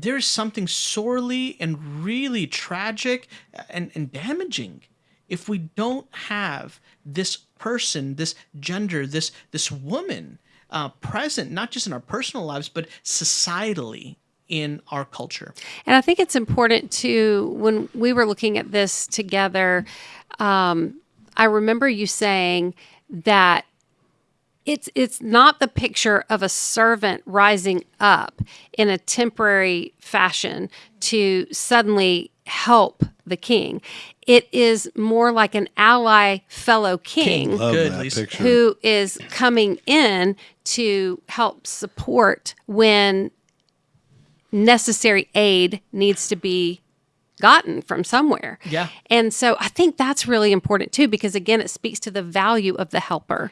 there's something sorely and really tragic and, and damaging if we don't have this person, this gender, this this woman uh, present, not just in our personal lives, but societally in our culture. And I think it's important to, when we were looking at this together, um, I remember you saying that it's it's not the picture of a servant rising up in a temporary fashion to suddenly help the king. It is more like an ally fellow king, King. Good, that Lisa. picture. who is coming in to help support when necessary aid needs to be gotten from somewhere. Yeah. And so I think that's really important too, because again, it speaks to the value of the helper.